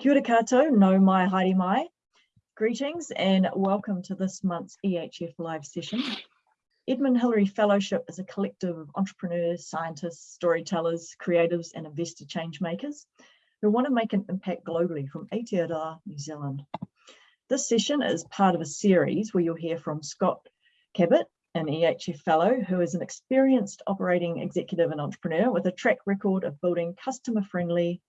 Kia ora koutou, nau mai haere mai. Greetings and welcome to this month's EHF live session. Edmund Hillary Fellowship is a collective of entrepreneurs, scientists, storytellers, creatives and investor change makers who want to make an impact globally from Aotearoa, New Zealand. This session is part of a series where you'll hear from Scott Cabot, an EHF fellow who is an experienced operating executive and entrepreneur with a track record of building customer friendly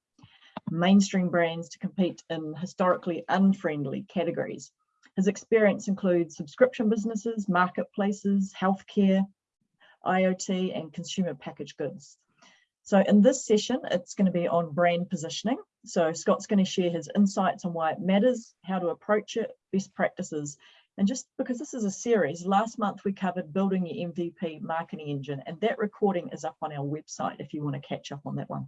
mainstream brands to compete in historically unfriendly categories. His experience includes subscription businesses, marketplaces, healthcare, IoT and consumer packaged goods. So in this session, it's going to be on brand positioning. So Scott's going to share his insights on why it matters, how to approach it, best practices. And just because this is a series, last month we covered building your MVP marketing engine and that recording is up on our website if you want to catch up on that one.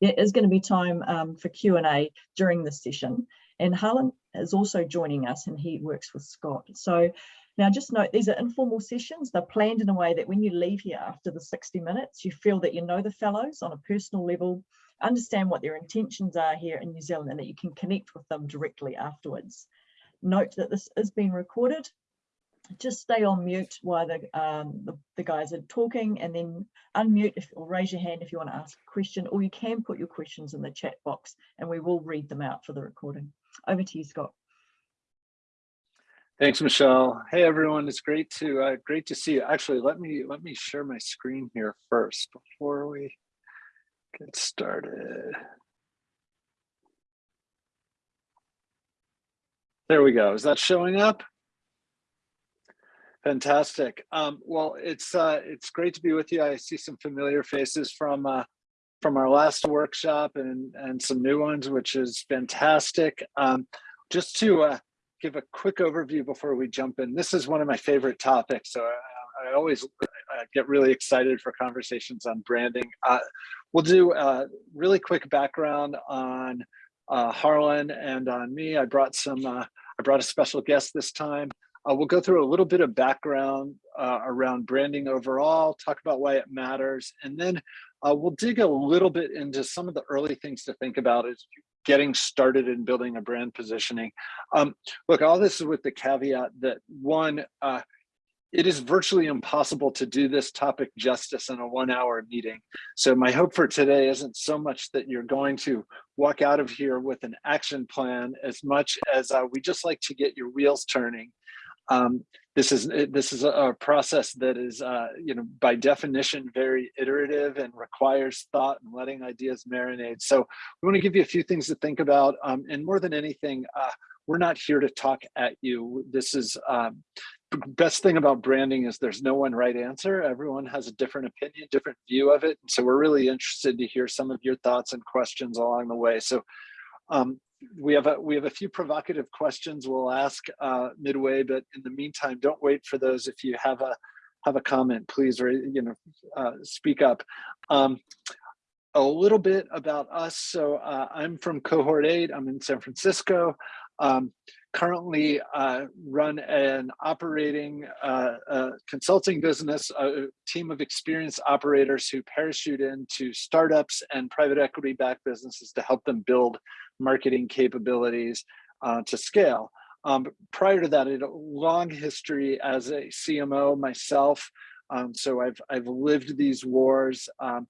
There is going to be time um, for Q&A during this session and Harlan is also joining us and he works with Scott. So now just note, these are informal sessions. They're planned in a way that when you leave here after the 60 minutes, you feel that you know the fellows on a personal level, understand what their intentions are here in New Zealand and that you can connect with them directly afterwards. Note that this is being recorded. Just stay on mute while the, um, the, the, guys are talking and then unmute if, or raise your hand if you want to ask a question or you can put your questions in the chat box and we will read them out for the recording. Over to you, Scott. Thanks, Michelle. Hey, everyone. It's great to uh, great to see you. Actually, let me let me share my screen here first before we get started. There we go. Is that showing up? Fantastic. Um, well, it's uh, it's great to be with you. I see some familiar faces from uh, from our last workshop and and some new ones, which is fantastic. Um, just to uh, give a quick overview before we jump in. This is one of my favorite topics, so I, I always get really excited for conversations on branding. Uh, we'll do a really quick background on uh, Harlan and on me. I brought some. Uh, I brought a special guest this time. Uh, we'll go through a little bit of background uh, around branding overall, talk about why it matters, and then uh, we'll dig a little bit into some of the early things to think about as getting started in building a brand positioning. Um, look, all this is with the caveat that one, uh, it is virtually impossible to do this topic justice in a one hour meeting. So my hope for today isn't so much that you're going to walk out of here with an action plan as much as uh, we just like to get your wheels turning um, this is this is a, process that is, uh, you know, by definition, very iterative and requires thought and letting ideas marinate. So we want to give you a few things to think about. Um, and more than anything, uh, we're not here to talk at you. This is um, best thing about branding is there's no one right answer. Everyone has a different opinion, different view of it. So we're really interested to hear some of your thoughts and questions along the way. So um, we have a we have a few provocative questions we'll ask uh, midway, but in the meantime, don't wait for those. If you have a have a comment, please, or you know, uh, speak up. Um, a little bit about us. So uh, I'm from Cohort 8. I'm in San Francisco. Um, currently uh, run an operating uh, uh, consulting business, a team of experienced operators who parachute into startups and private equity backed businesses to help them build marketing capabilities uh, to scale. Um, prior to that, I had a long history as a CMO myself. Um, so I've, I've lived these wars. Um,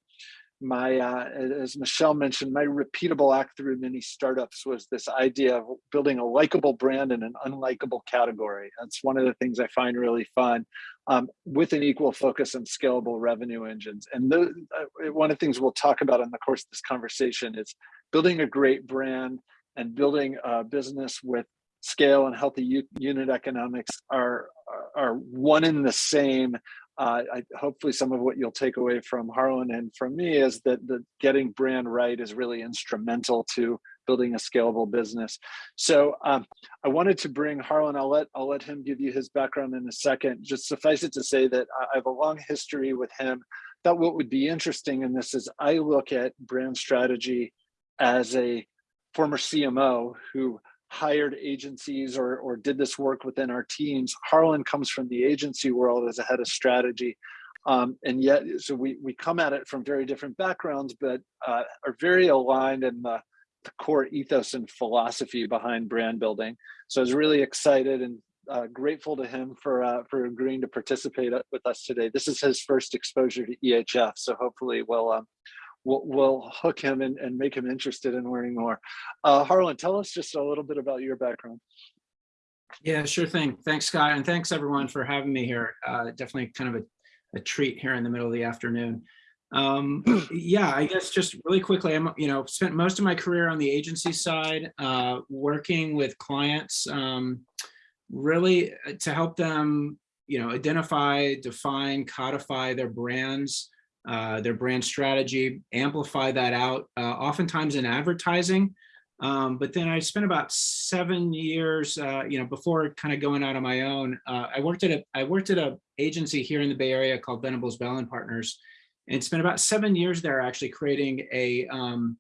my, uh, as Michelle mentioned, my repeatable act through many startups was this idea of building a likable brand in an unlikable category. That's one of the things I find really fun um, with an equal focus on scalable revenue engines. And the, uh, one of the things we'll talk about in the course of this conversation is building a great brand and building a business with scale and healthy unit economics are, are one in the same uh, I, hopefully some of what you'll take away from Harlan and from me is that the getting brand right is really instrumental to building a scalable business. So um, I wanted to bring Harlan, I'll let, I'll let him give you his background in a second. Just suffice it to say that I have a long history with him. Thought what would be interesting in this is I look at brand strategy as a former CMO who hired agencies or, or did this work within our teams. Harlan comes from the agency world as a head of strategy. Um, and yet, so we, we come at it from very different backgrounds, but uh, are very aligned in the the core ethos and philosophy behind brand building. So I was really excited and uh, grateful to him for uh, for agreeing to participate uh, with us today. This is his first exposure to EHF, so hopefully we'll um, we'll, we'll hook him and, and make him interested in learning more. Uh, Harlan, tell us just a little bit about your background. Yeah, sure thing. Thanks, Scott, and thanks everyone for having me here. Uh, definitely kind of a, a treat here in the middle of the afternoon. Um, yeah, I guess just really quickly, I'm, you know, spent most of my career on the agency side, uh, working with clients, um, really uh, to help them, you know, identify, define, codify their brands, uh, their brand strategy, amplify that out, uh, oftentimes in advertising. Um, but then I spent about seven years, uh, you know, before kind of going out on my own. Uh, I worked at a I worked at a agency here in the Bay Area called Venables Bell and Partners, and spent about seven years there actually creating a um,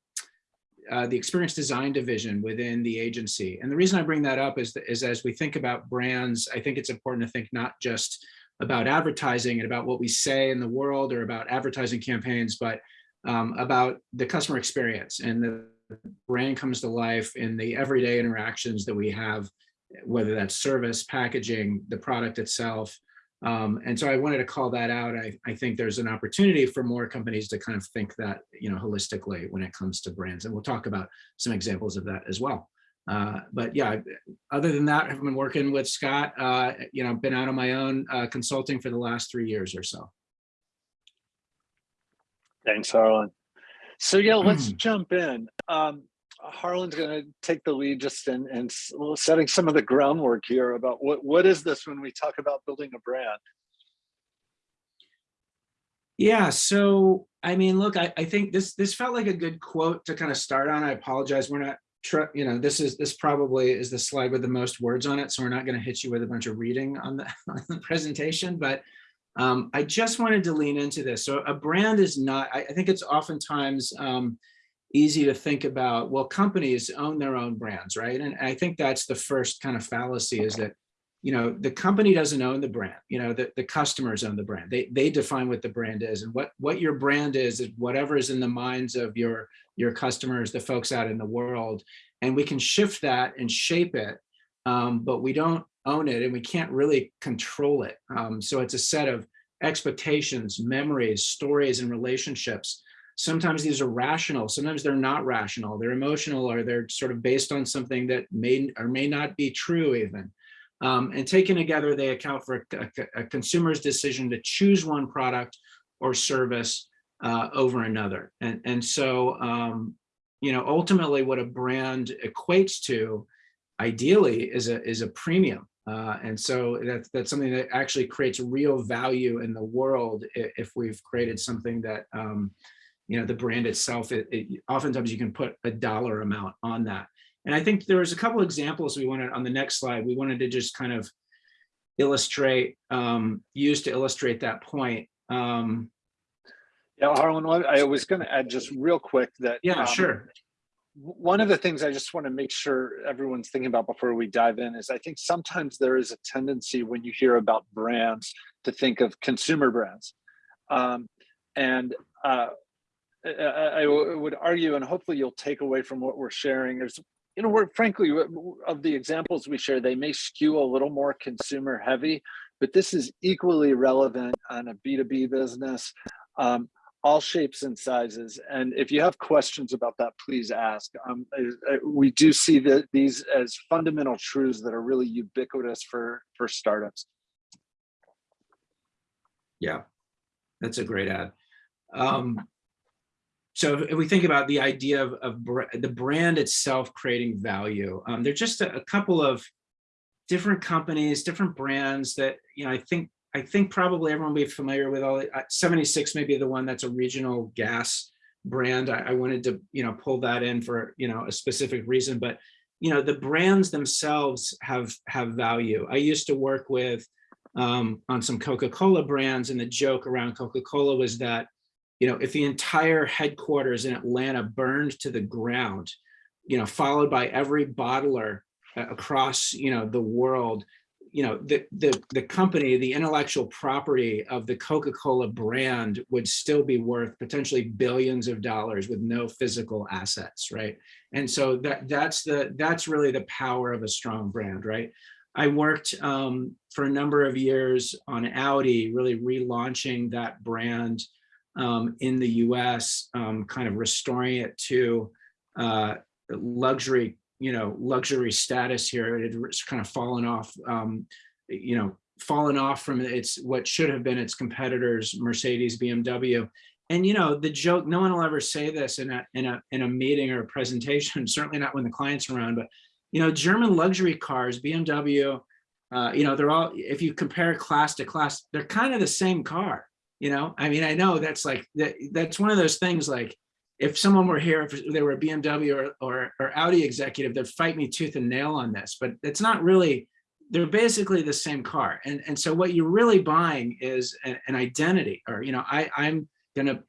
uh, the experience design division within the agency. And the reason I bring that up is, that, is as we think about brands, I think it's important to think not just about advertising and about what we say in the world or about advertising campaigns, but um, about the customer experience and the brand comes to life in the everyday interactions that we have, whether that's service, packaging, the product itself. Um, and so I wanted to call that out. I, I think there's an opportunity for more companies to kind of think that, you know, holistically when it comes to brands. And we'll talk about some examples of that as well. Uh, but yeah, other than that, I've been working with Scott, uh, you know, been out on my own uh, consulting for the last three years or so. Thanks, Harlan. So yeah, let's jump in. Um, Harlan's going to take the lead just in, in setting some of the groundwork here about what, what is this when we talk about building a brand? Yeah, so I mean, look, I, I think this this felt like a good quote to kind of start on. I apologize, we're not, you know, this is this probably is the slide with the most words on it, so we're not going to hit you with a bunch of reading on the, on the presentation, but um, I just wanted to lean into this. So a brand is not, I, I think it's oftentimes um, easy to think about, well, companies own their own brands, right? And I think that's the first kind of fallacy is that, you know, the company doesn't own the brand, you know, the, the customers own the brand. They, they define what the brand is and what, what your brand is, is whatever is in the minds of your, your customers, the folks out in the world. And we can shift that and shape it, um, but we don't own it and we can't really control it. Um, so it's a set of expectations, memories, stories, and relationships sometimes these are rational sometimes they're not rational they're emotional or they're sort of based on something that may or may not be true even um, and taken together they account for a, a, consumer's decision to choose one product or service uh, over another and and so um, you know ultimately what a brand equates to ideally is a is a premium uh, and so that's that's something that actually creates real value in the world if, if we've created something that um, you know, the brand itself, it, it, oftentimes you can put a dollar amount on that. And I think there was a couple examples we wanted on the next slide. We wanted to just kind of illustrate, um, use to illustrate that point. Um, yeah, Harlan, I was going to add just real quick that. Yeah, um, sure. One of the things I just want to make sure everyone's thinking about before we dive in is I think sometimes there is a tendency when you hear about brands to think of consumer brands. Um, and uh, I, I would argue, and hopefully you'll take away from what we're sharing, there's, you know, we're frankly, of the examples we share, they may skew a little more consumer heavy, but this is equally relevant on a B2B business, um, all shapes and sizes. And if you have questions about that, please ask. Um, we do see that these as fundamental truths that are really ubiquitous for, for startups. Yeah, that's a great ad. Um, so if we think about the idea of, of br the brand itself creating value, um, there's just a, a, couple of different companies, different brands that, you know, I think I think probably everyone will be familiar with all uh, 76 may be the one that's a regional gas brand. I, I wanted to, you know, pull that in for, you know, a specific reason, but, you know, the brands themselves have have value. I used to work with um, on some Coca-Cola brands and the joke around Coca-Cola was that you know, if the entire headquarters in Atlanta burned to the ground, you know, followed by every bottler across, you know, the world, you know, the, the, the company, the intellectual property of the Coca-Cola brand would still be worth potentially billions of dollars with no physical assets, right? And so that that's the that's really the power of a strong brand, right? I worked um, for a number of years on Audi, really relaunching that brand um, in the US, um, kind of restoring it to uh, luxury you know, luxury status here. It had kind of fallen off, um, you know, fallen off from its what should have been its competitors, Mercedes, BMW. And you know, the joke, no one will ever say this in a in a in a meeting or a presentation, certainly not when the client's around, but you know, German luxury cars, BMW, uh, you know, they're all, if you compare class to class, they're kind of the same car. You know, I mean, I know that's like that, that's one of those things like if someone were here, if they were a BMW or, or, or Audi executive, they'd fight me tooth and nail on this, but it's not really, they're basically the same car. And, and so what you're really buying is an, an identity or, you know, I, I'm gonna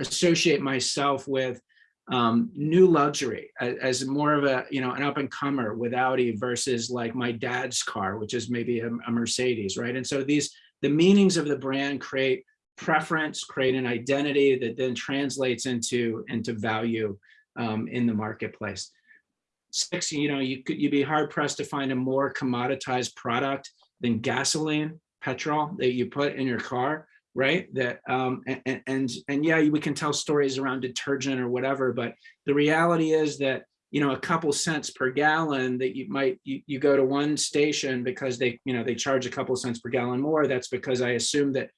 associate myself with um, new luxury as, as, more of a, you know, an up and comer with Audi versus like my dad's car, which is maybe a, a Mercedes, right? And so these, the meanings of the brand create preference, create an identity that then translates into, into value um, in the marketplace. Six, you know, you could you'd be hard pressed to find a more commoditized product than gasoline, petrol that you put in your car, right? That um, and, and and yeah, we can tell stories around detergent or whatever, but the reality is that you know a couple cents per gallon that you might you, you go to one station because they you know they charge a couple cents per gallon more. That's because I assume that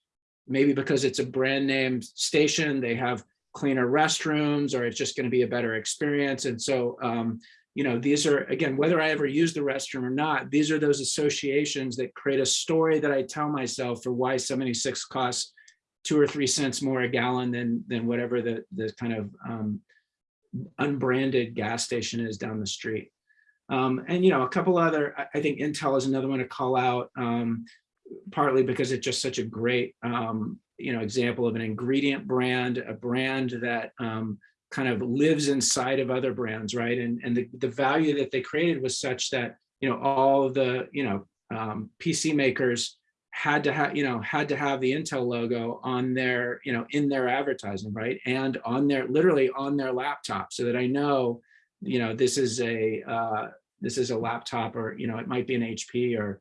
maybe because it's a brand name station, they have cleaner restrooms or it's just going to be a better experience. And so, um, you know, these are, again, whether I ever use the restroom or not, these are those associations that create a story that I tell myself for why 76 costs two or three cents more a gallon than, than whatever the, the kind of um, unbranded gas station is down the street. Um, and, you know, a couple other, I think Intel is another one to call out. Um, partly because it's just such a great, um, you know, example of an ingredient brand, a brand that um, kind of lives inside of other brands, right? And, and the, the value that they created was such that, you know, all the, you know, um, PC makers had to have, you know, had to have the Intel logo on their, you know, in their advertising, right? And on their, literally on their laptop so that I know, you know, this is a, uh, this is a laptop or, you know, it might be an HP or,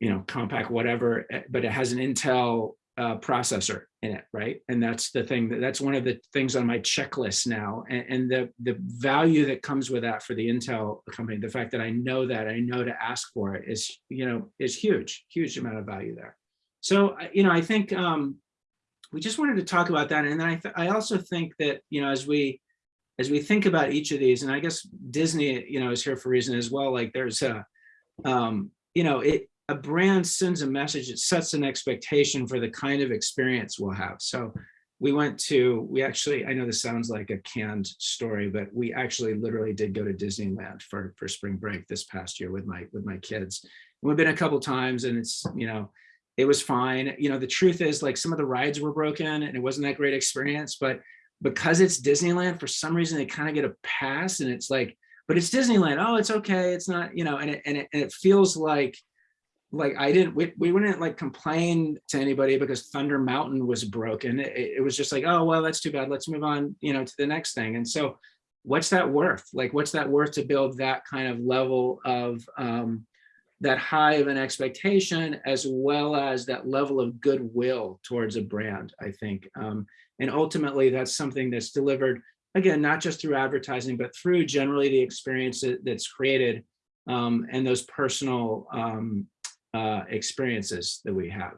you know, Compaq whatever, eh, but it has an Intel uh, processor in it, right? And that's the thing that that's one of the things on my checklist now. And, and, the the value that comes with that for the Intel company, the fact that I know that I know to ask for it is, you know, is huge, huge amount of value there. So, you know, I think um, we just wanted to talk about that. And then I, I also think that, you know, as we as we think about each of these, and I guess Disney, you know, is here for reason as well. Like there's a, um, you know, it a brand sends a message, it sets an expectation for the kind of experience we'll have. So we went to, we actually, I know this sounds like a canned story, but we actually literally did go to Disneyland for, for spring break this past year with my, with my kids. We've been a couple times and it's, you know, it was fine. You know, the truth is like some of the rides were broken and it wasn't that great experience, but because it's Disneyland, for some reason they kind of get a pass and it's like, but it's Disneyland. Oh, it's okay. It's not, you know, and it, and it, and it feels like, like I didn't, we, we wouldn't like complain to anybody because Thunder Mountain was broken. It, it, was just like, oh, well, that's too bad. Let's move on, you know, to the next thing. And so what's that worth? Like, what's that worth to build that kind of level of um, that high of an expectation, as well as that level of goodwill towards a brand, I think. Um, and ultimately that's something that's delivered, again, not just through advertising, but through generally the experience that, that's created um, and those personal um, uh, experiences that we have.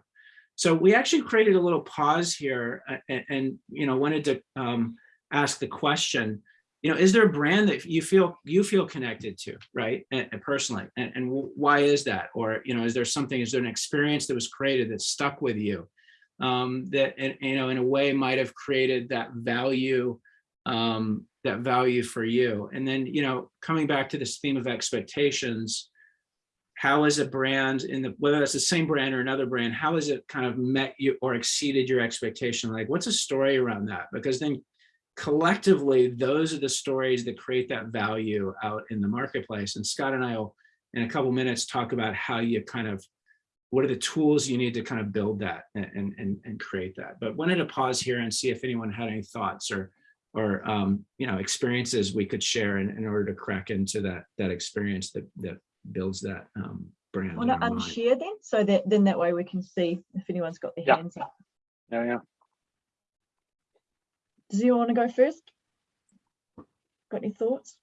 So we actually created a little pause here and, and you know, wanted to um, ask the question, you know, is there a brand that you feel you feel connected to, right? And, and personally, and, and why is that? Or, you know, is there something, is there an experience that was created that stuck with you um, that, you know, in a way might have created that value, um, that value for you? And then, you know, coming back to this theme of expectations, how is a brand in the whether that's the same brand or another brand how has it kind of met you or exceeded your expectation? Like what's a story around that? Because then collectively those are the stories that create that value out in the marketplace. And scott and i will in a couple minutes talk about how you kind of, what are the tools you need to kind of build that and, and, and create that. But wanted to pause here and see if anyone had any thoughts or, or, um, you know, experiences we could share in, in order to crack into that, that experience that, that builds that um, brand. Want to unshare then, so that then that way we can see if anyone's got their Yeah. hands up. Yeah, yeah. Does anyone want to go first? Got any thoughts?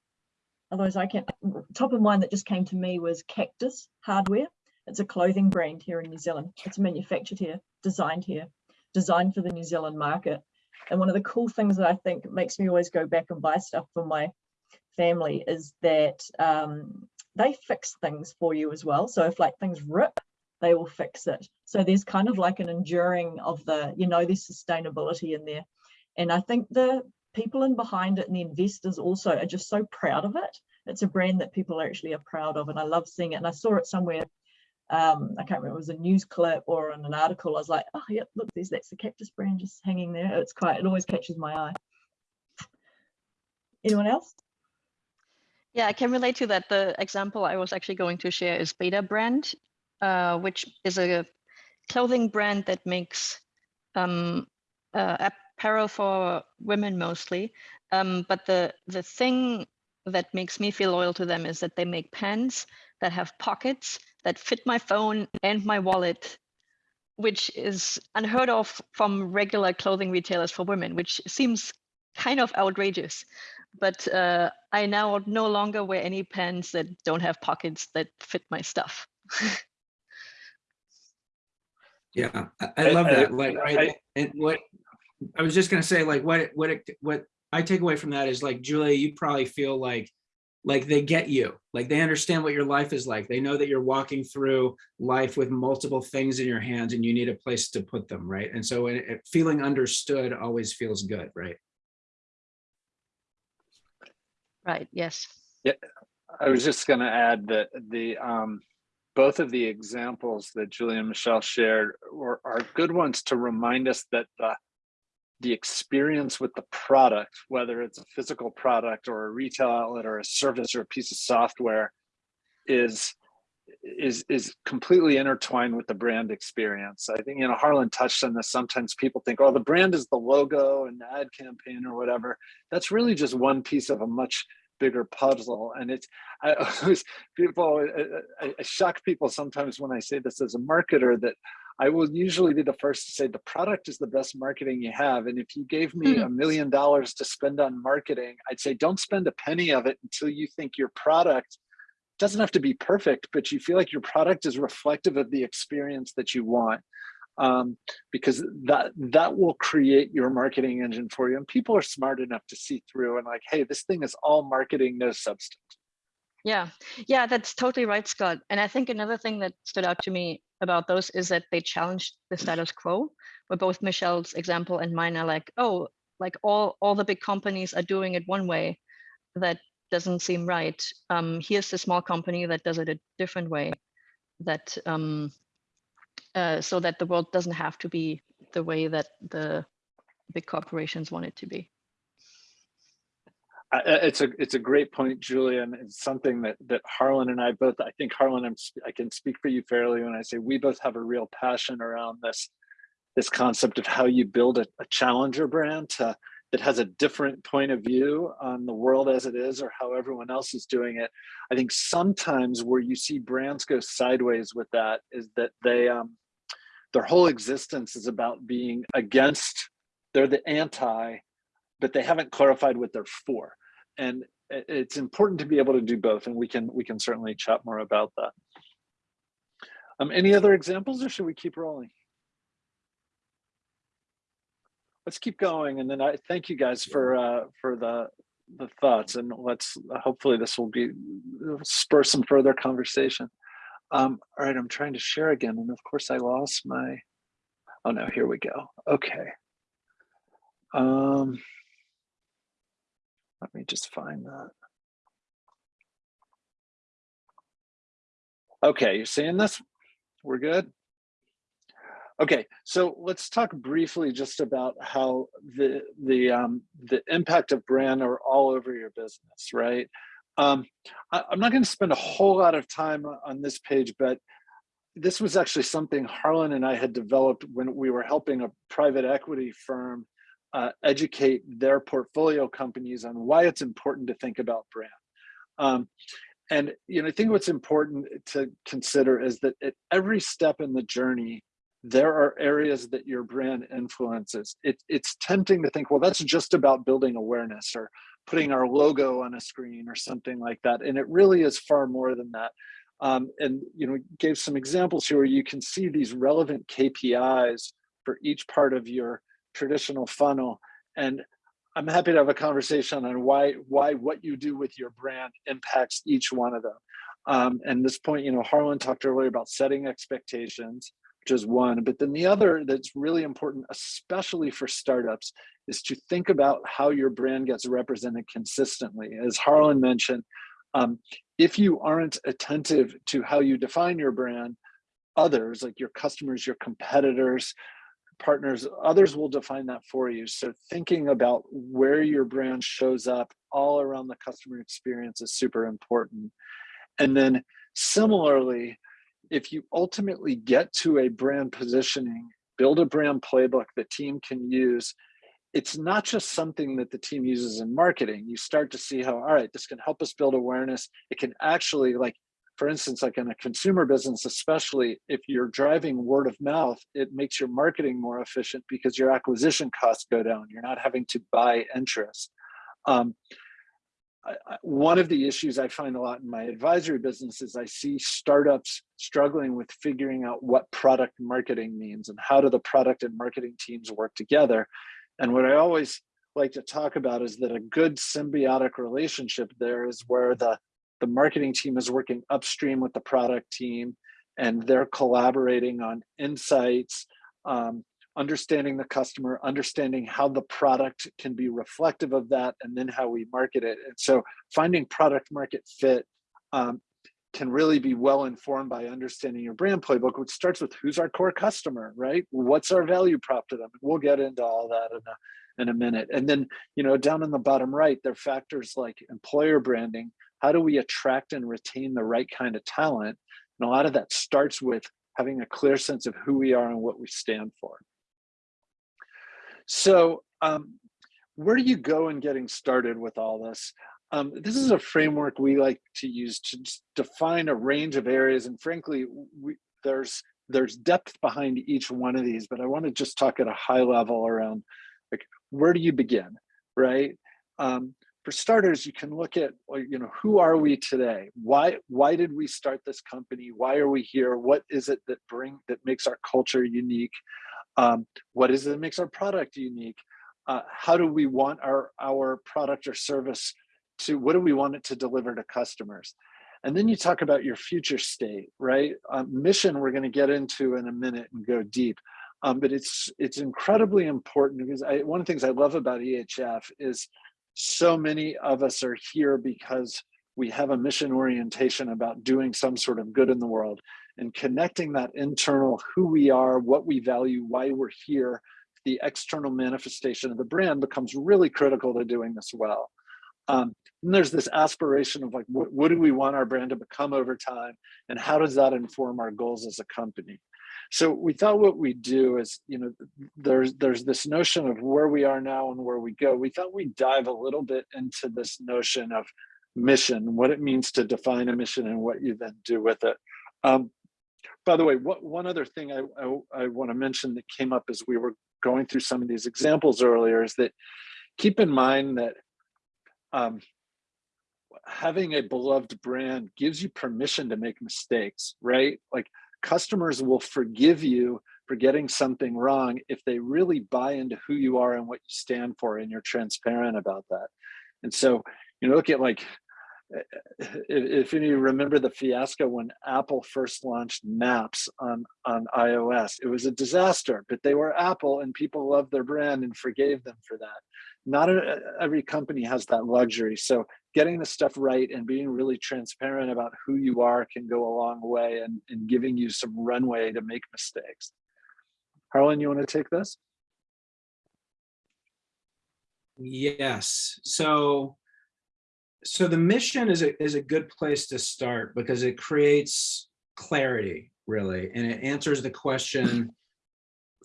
Otherwise I can, top of mind that just came to me was Cactus Hardware. It's a clothing brand here in New Zealand. It's manufactured here, designed here, designed for the New Zealand market. And one of the cool things that I think makes me always go back and buy stuff for my family is that um, they fix things for you as well. So if like things rip, they will fix it. So there's kind of like an enduring of the, you know, there's sustainability in there. And I think the people in behind it and the investors also are just so proud of it. It's a brand that people actually are proud of. And I love seeing it. And I saw it somewhere, um, I can't remember, it was a news clip or in an article. I was like, oh, yeah, look, there's that's the cactus brand just hanging there. It's quite, it always catches my eye. Anyone else? Yeah, I can relate to that. The example I was actually going to share is Betabrand, uh, which is a clothing brand that makes um, uh, apparel for women mostly. Um, but the the thing that makes me feel loyal to them is that they make pants that have pockets that fit my phone and my wallet, which is unheard of from regular clothing retailers for women, which seems kind of outrageous but uh, I now no longer wear any pants that don't have pockets that fit my stuff. Yeah, I, I I- love that. Like, I- right, and what, I was just gonna say, like, what, what, it- what I take away from that is like, Julia, you probably feel like, like they get you, like they understand what your life is like. They know that you're walking through life with multiple things in your hands and you need a place to put them, right? And so it, it- feeling understood always feels good, right? Right. Yes. Yeah, I was just going to add that the um, both of the examples that Julia and Michelle shared were, are good ones to remind us that the the experience with the product, whether it's a physical product or a retail outlet or a service or a piece of software, is is is completely intertwined with the brand experience. I think you know Harlan touched on this. Sometimes people think, oh, the brand is the logo and the ad campaign or whatever. That's really just one piece of a much bigger puzzle. And it's I always people I, I shock people sometimes when I say this as a marketer that I will usually be the first to say the product is the best marketing you have. And if you gave me Mhm. a million dollars to spend on marketing, I'd say don't spend a penny of it until you think your product doesn't have to be perfect, but you feel like your product is reflective of the experience that you want. Um, because that that will create your marketing engine for you. And people are smart enough to see through and like, hey, this thing is all marketing, no substance. Yeah. Yeah, that's totally right, Scott. And I think another thing that stood out to me about those is that they challenged the status quo, where both Michelle's example and mine are like, oh, like all all the big companies are doing it one way. That doesn't seem right. Um, here's the small company that does it a different way. That um, uh, so that the world doesn't have to be the way that the big corporations want it to be. I- It's a it's a great point, Julian. it's something that that Harlan and I both. I think Harlan, I'm, I can speak for you fairly when I say we both have a real passion around this this concept of how you build a, a challenger brand to, that has a different point of view on the world as it is or how everyone else is doing it. I think sometimes where you see brands go sideways with that is that they um, their whole existence is about being against. They're the anti, but they haven't clarified what they're for and it's important to be able to do both and we can we can certainly chat more about that um any other examples or should we keep rolling let's keep going and then i thank you guys for uh for the the thoughts and let's hopefully this will be spur some further conversation um all right i'm trying to share again and of course i lost my oh no here we go okay um let me just find that. Okay, you're seeing this? We're good? Okay, so let's talk briefly just about how the the um, the impact of brand are all over your business, right? Um, I, am not going to spend a whole lot of time on this page, but this was actually something Harlan and I had developed when we were helping a private equity firm uh, educate their portfolio companies on why it's important to think about brand. Um, and you know, I think what's important to consider is that at every step in the journey, there are areas that your brand influences. It, it's tempting to think, well, that's just about building awareness or putting our logo on a screen or something like that. And it really is far more than that. Um, and you know, gave some examples here where you can see these relevant KPIs for each part of your traditional funnel. And I'm happy to have a conversation on why why what you do with your brand impacts each one of them. Um, and this point, you know, Harlan talked earlier about setting expectations, is one. But then the other that's really important, especially for startups, is to think about how your brand gets represented consistently. As Harlan mentioned, um, if you aren't attentive to how you define your brand, others like your customers, your competitors, partners, others will define that for you. So thinking about where your brand shows up all around the customer experience is super important. And then similarly, if you ultimately get to a brand positioning, build a brand playbook the team can use, it's not just something that the team uses in marketing. You start to see how, all right, this can help us build awareness. It can actually like for instance, like in a consumer business, especially if you're driving word of mouth, it makes your marketing more efficient because your acquisition costs go down. You're not having to buy interest. Um, one of the issues I find a lot in my advisory business is I see startups struggling with figuring out what product marketing means and how do the product and marketing teams work together. And what I always like to talk about is that a good symbiotic relationship there is where the the marketing team is working upstream with the product team and they're collaborating on insights, um, understanding the customer, understanding how the product can be reflective of that, and then how we market it. And so finding product market fit um, can really be well informed by understanding your brand playbook, which starts with who's our core customer, right? What's our value prop to them? We'll get into all that in a, in a minute. And then, you know, down in the bottom right, there are factors like employer branding, how do we attract and retain the right kind of talent? And a lot of that starts with having a clear sense of who we are and what we stand for. So um, where do you go in getting started with all this? Um, this is a framework we like to use to define a range of areas. And frankly, we, there's there's depth behind each one of these, but I want to just talk at a high level around like, where do you begin, right? Um, for starters, you can look at, you know, who are we today? Why, why did we start this company? Why are we here? What is it that bring that makes our culture unique? Um, what is it that makes our product unique? Uh, how do we want our, our product or service to, what do we want it to deliver to customers? And then you talk about your future state, right? Um, mission we're gonna get into in a minute and go deep. Um, but it's it's incredibly important because I, one of the things I love about EHF is so many of us are here because we have a mission orientation about doing some sort of good in the world and connecting that internal who we are, what we value, why we're here, the external manifestation of the brand becomes really critical to doing this well. Um, and there's this aspiration of like, what, what do we want our brand to become over time? And how does that inform our goals as a company? So we thought what we do is, you know, there's there's this notion of where we are now and where we go. We thought we'd dive a little bit into this notion of mission, what it means to define a mission and what you then do with it. Um, by the way, what, one other thing I, I, I want to mention that came up as we were going through some of these examples earlier is that keep in mind that um, having a beloved brand gives you permission to make mistakes, right? Like customers will forgive you for getting something wrong if they really buy into who you are and what you stand for and you're transparent about that. And so, you know, look at like, if you remember the fiasco when Apple first launched Maps on, on iOS, it was a disaster, but they were Apple and people loved their brand and forgave them for that. Not a, every company has that luxury. So getting the stuff right and being really transparent about who you are can go a long way and, and giving you some runway to make mistakes. Harlan, you want to take this? Yes. So so the mission is a, is a good place to start because it creates clarity, really, and it answers the question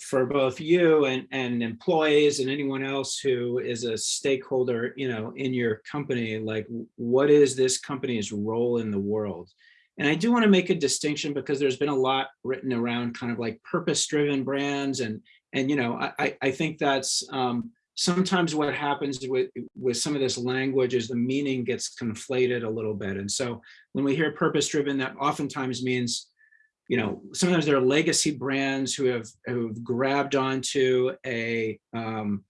for both you and, and employees and anyone else who is a stakeholder, you know, in your company, like what is this company's role in the world? And I do want to make a distinction because there's been a lot written around kind of like purpose-driven brands and, and, you know, I, I- I think that's um, sometimes what happens with, with some of this language is the meaning gets conflated a little bit. And so when we hear purpose-driven, that oftentimes means you know, sometimes there are legacy brands who have who've grabbed onto a um,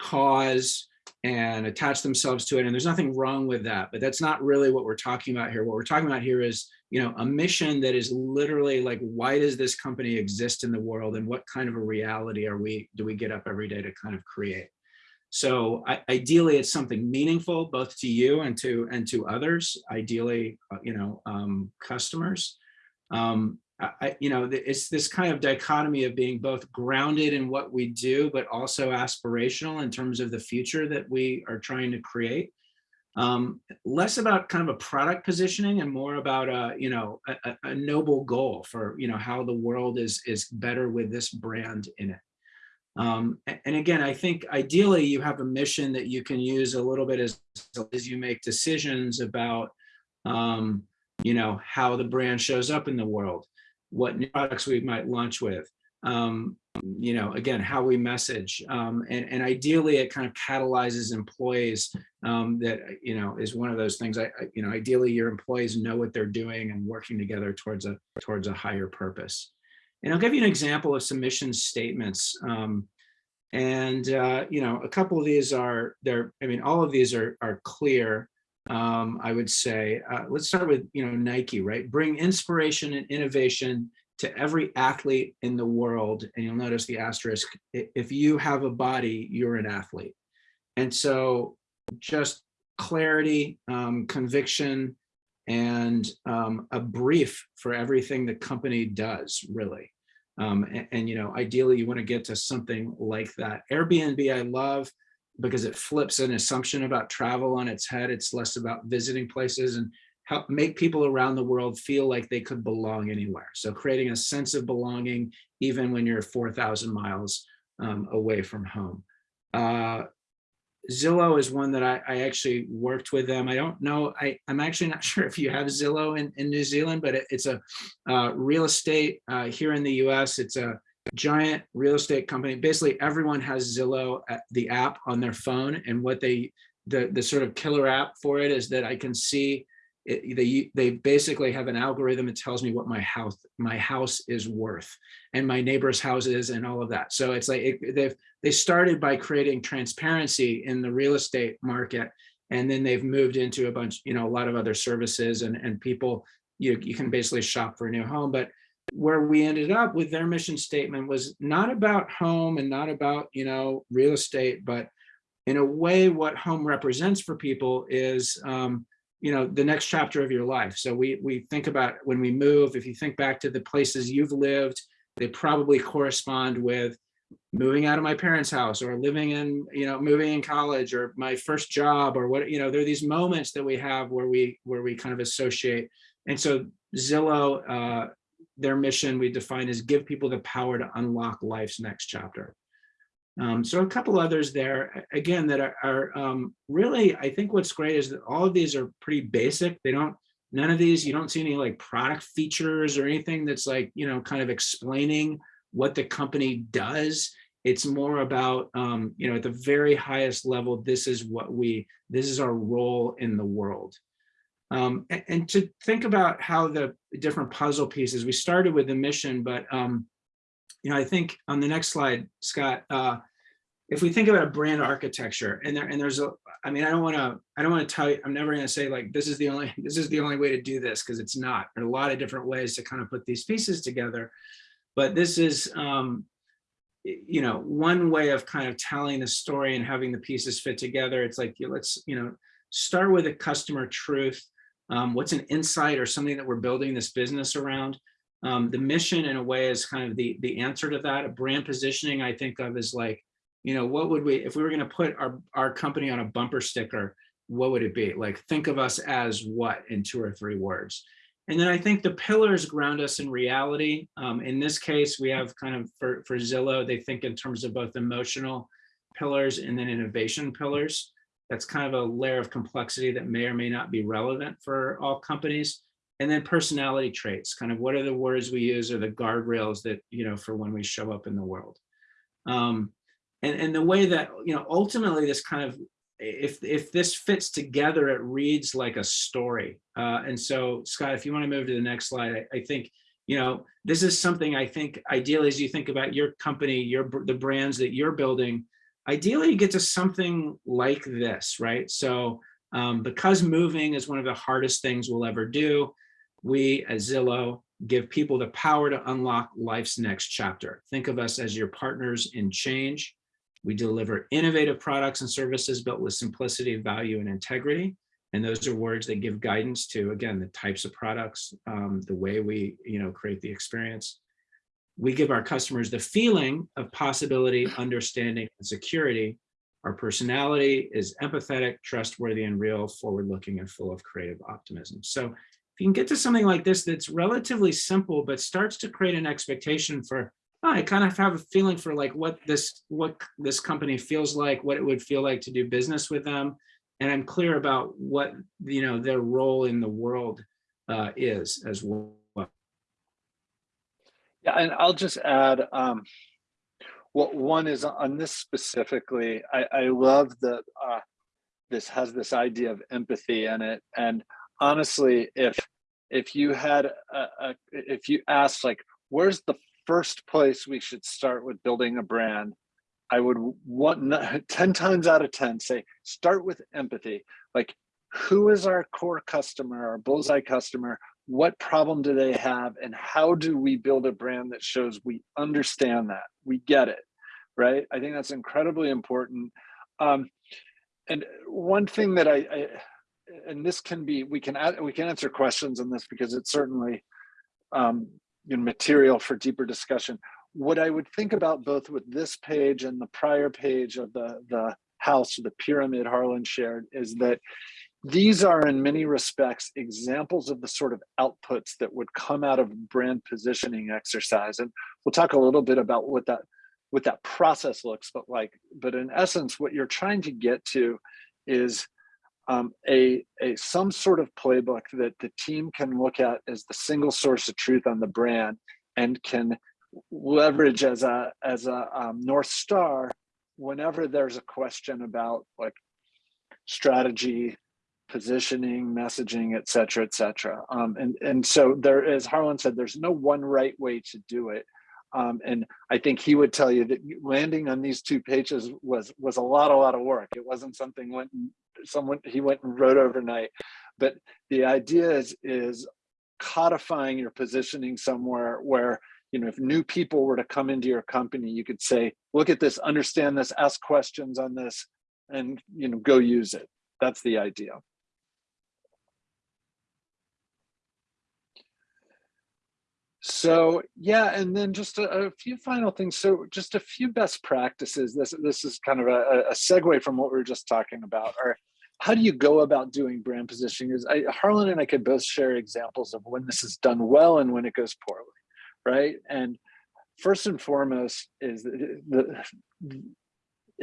cause and attached themselves to it. And there's nothing wrong with that, but that's not really what we're talking about here. What we're talking about here is, you know, a mission that is literally like, why does this company exist in the world and what kind of a reality are we, do we get up every day to kind of create? So ideally, it's something meaningful both to you and to and to others. Ideally, uh, you know, um, customers. Um, I, you know, it's this kind of dichotomy of being both grounded in what we do, but also aspirational in terms of the future that we are trying to create. Um, less about kind of a product positioning and more about a, you know, a- a noble goal for, you know, how the world is is better with this brand in it. Um, and again, I think ideally you have a mission that you can use a little bit as, as you make decisions about, um, you know, how the brand shows up in the world, what new products we might launch with, um, you know, again, how we message. Um, and, and ideally it kind of catalyzes employees um, that, you know, is one of those things I, I- you know, ideally your employees know what they're doing and working together towards a, towards a higher purpose. And I'll give you an example of some mission statements. Um, and, uh, you know, a couple of these are, they're, I mean, all of these are, are clear um, I would say, uh, let's start with, you know, Nike, right? Bring inspiration and innovation to every athlete in the world. And you'll notice the asterisk, if you have a body, you're an athlete. And so just clarity, um, conviction, and um, a brief for everything the company does, really. Um, and, and, you know, ideally you want to get to something like that. Airbnb, I love because it flips an assumption about travel on its head. It's less about visiting places and help make people around the world feel like they could belong anywhere. So creating a sense of belonging, even when you're 4,000 miles um, away from home. Uh, Zillow is one that I, I actually worked with them. I don't know, I, I'm actually not sure if you have Zillow in, in New Zealand, but it, it's a uh, real estate uh, here in the US. It's a giant real estate company. Basically, everyone has Zillow, the app on their phone. And what they, the, the sort of killer app for it is that I can see it, they, they basically have an algorithm that tells me what my house, my house is worth and my neighbor's houses and all of that. So it's like, it, they've, they started by creating transparency in the real estate market. And then they've moved into a bunch, you know, a lot of other services and, and people, you, you can basically shop for a new home. But where we ended up with their mission statement was not about home and not about, you know, real estate, but in a way, what home represents for people is, um, you know, the next chapter of your life. So we, we think about when we move, if you think back to the places you've lived, they probably correspond with moving out of my parents' house or living in, you know, moving in college or my first job or what, you know, there are these moments that we have where we, where we kind of associate. And so Zillow, uh, their mission we define as give people the power to unlock life's next chapter. Um, so a couple others there, again, that are, are um, really, I think what's great is that all of these are pretty basic. They don't, none of these, you don't see any like product features or anything that's like, you know, kind of explaining what the company does. It's more about, um, you know, at the very highest level, this is what we, this is our role in the world. Um, a- and, to think about how the different puzzle pieces, we started with the mission, but, um, you know, I think on the next slide, Scott, uh, if we think about a brand architecture and there, and there's a, I mean, I don't want to, I don't want to tell you, I'm never going to say like, this is the only, this is the only way to do this because it's not. There are a lot of different ways to kind of put these pieces together. But this is, um, you know, one way of kind of telling the story and having the pieces fit together. It's like, you- let's, you know, start with a customer truth. Um, what's an insight or something that we're building this business around? Um, the mission in a way is kind of the, the answer to that. Brand positioning I think of as like, you know, what would we, if we were going to put our, our company on a bumper sticker, what would it be? Like, think of us as what in two or three words? And then I think the pillars ground us in reality. Um, in this case, we have kind of for, for Zillow, they think in terms of both emotional pillars and then innovation pillars. That's kind of a layer of complexity that may or may not be relevant for all companies. And then personality traits, kind of what are the words we use or the guardrails that, you know, for when we show up in the world. Um, and, and the way that, you know, ultimately this kind of, if, if this fits together, it reads like a story. Uh, and so Scott, if you want to move to the next slide, I, I think, you know, this is something I think ideally as you think about your company, your the brands that you're building, ideally you get to something like this, right? So um, because moving is one of the hardest things we'll ever do, we as Zillow give people the power to unlock life's next chapter. Think of us as your partners in change. We deliver innovative products and services built with simplicity, value, and integrity. And those are words that give guidance to, again, the types of products, um, the way we you know, create the experience. We give our customers the feeling of possibility, understanding, and security. Our personality is empathetic, trustworthy, and real, forward-looking, and full of creative optimism. So you can get to something like this that's relatively simple, but starts to create an expectation for oh, I kind of have a feeling for like what this what this company feels like, what it would feel like to do business with them, and I'm clear about what you know their role in the world uh, is as well. Yeah, and I'll just add, um, what one is on this specifically, I, I love that uh, this has this idea of empathy in it. And honestly, if if you had a, a if you asked like, where's the first place we should start with building a brand, I would want 10 times out of 10 say, start with empathy. Like, who is our core customer, our bullseye customer? What problem do they have? And how do we build a brand that shows we understand that, we get it, right? I think that's incredibly important. Um, and one thing that I, I, and this can be, we can add, we can answer questions on this because it's certainly um, you know, material for deeper discussion. What I would think about both with this page and the prior page of the, the house, the pyramid Harlan shared, is that these are in many respects examples of the sort of outputs that would come out of brand positioning exercise. And we'll talk a little bit about what that what that process looks but like. But in essence, what you're trying to get to is um, a, a some sort of playbook that the team can look at as the single source of truth on the brand and can leverage as a as a um, north star whenever there's a question about like strategy positioning messaging et cetera et cetera um, and and so there is harlan said there's no one right way to do it um, and I think he would tell you that landing on these two pages was was a lot, a lot of work. It wasn't something went someone he went and wrote overnight. But the idea is is codifying your positioning somewhere where you know if new people were to come into your company, you could say, look at this, understand this, ask questions on this, and you know go use it. That's the idea. So yeah, and then just a, a, few final things. So just a few best practices. This this is kind of a, a segue from what we were just talking about. Or how do you go about doing brand positioning? Is I, Harlan and I could both share examples of when this is done well and when it goes poorly, right? And first and foremost is the, the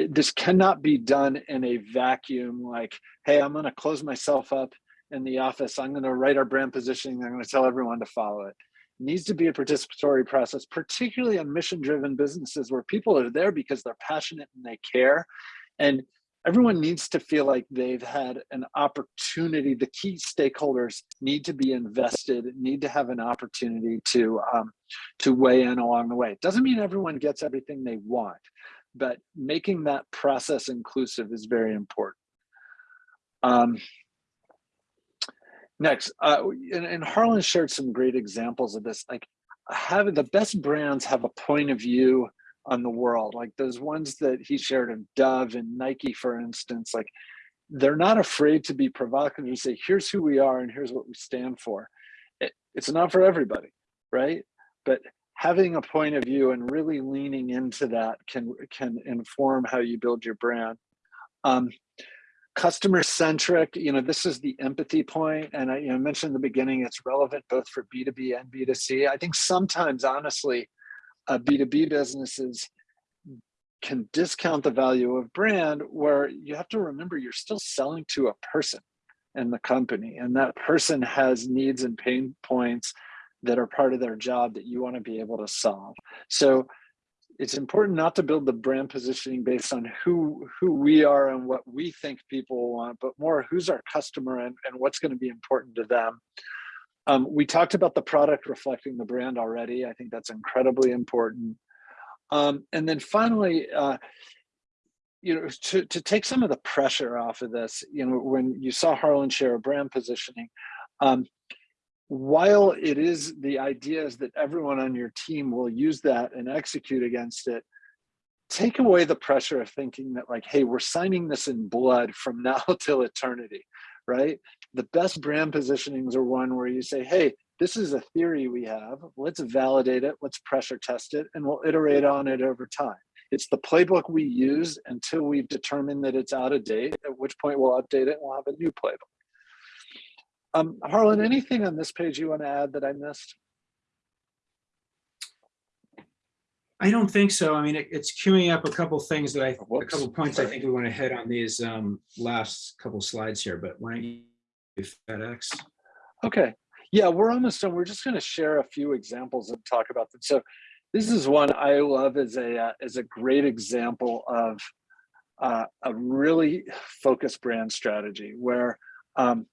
this cannot be done in a vacuum. Like, hey, I'm going to close myself up in the office. I'm going to write our brand positioning. I'm going to tell everyone to follow it needs to be a participatory process, particularly on mission driven businesses where people are there because they're passionate and they care. And everyone needs to feel like they've had an opportunity. The key stakeholders need to be invested, need to have an opportunity to, um, to weigh in along the way. It doesn't mean everyone gets everything they want, but making that process inclusive is very important. Um, Next, uh, and, and Harlan shared some great examples of this. Like having the best brands have a point of view on the world. Like those ones that he shared of Dove and Nike, for instance, like they're not afraid to be provocative and say, here's who we are and here's what we stand for. It, it's not for everybody, right? But having a point of view and really leaning into that can can inform how you build your brand. Um, customer centric, you know, this is the empathy point, and I you know, mentioned in the beginning, it's relevant both for B2B and B2C. I think sometimes, honestly, uh, B2B businesses can discount the value of brand where you have to remember you're still selling to a person in the company and that person has needs and pain points that are part of their job that you want to be able to solve. So it's important not to build the brand positioning based on who who we are and what we think people want, but more who's our customer and, and what's going to be important to them. Um, we talked about the product reflecting the brand already. I think that's incredibly important. Um, and then finally, uh, you know, to, to take some of the pressure off of this, you know, when you saw Harlan share a brand positioning, um, while it is the idea is that everyone on your team will use that and execute against it, take away the pressure of thinking that like, hey, we're signing this in blood from now till eternity, right? The best brand positionings are one where you say, hey, this is a theory we have, let's validate it, let's pressure test it, and we'll iterate on it over time. It's the playbook we use until we've determined that it's out of date, at which point we'll update it and we'll have a new playbook. Um, Harlan, anything on this page you want to add that I missed? I don't think so. I mean, it, it's queuing up a couple things that I, a Whoops, couple points I think we want to hit on these um, last couple slides here, but why don't you FedEx? Okay. Yeah, we're almost done. We're just going to share a few examples and talk about them. So this is one I love as a uh, as a great example of uh, a really focused brand strategy where um,